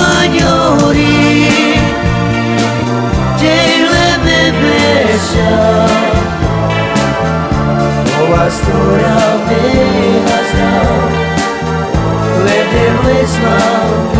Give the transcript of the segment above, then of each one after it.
Spagnoli Della bellezza Oh, a storia me has now Let them listen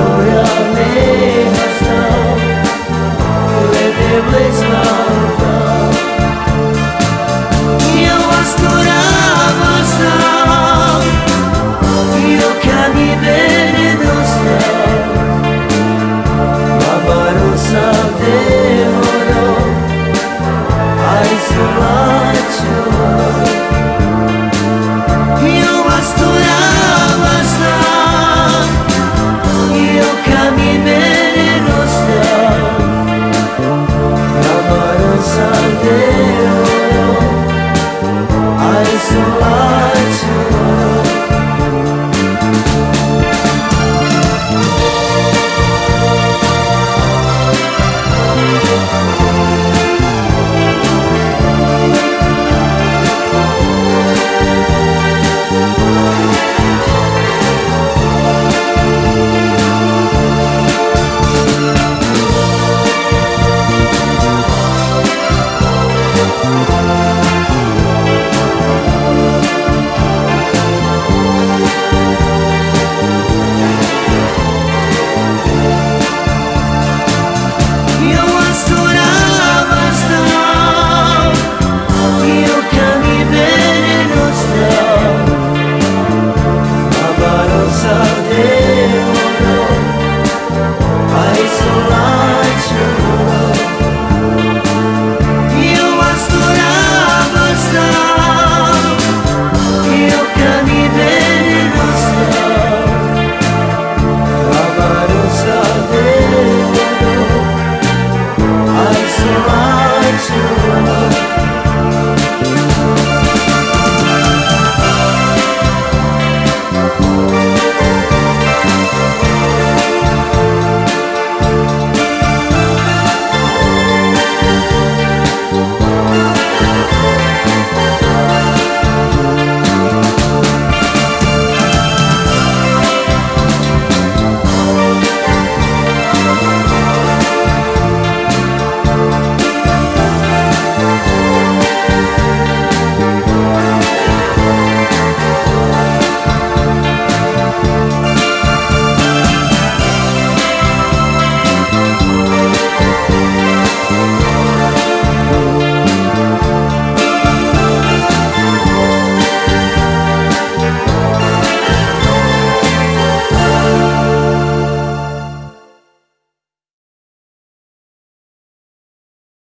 história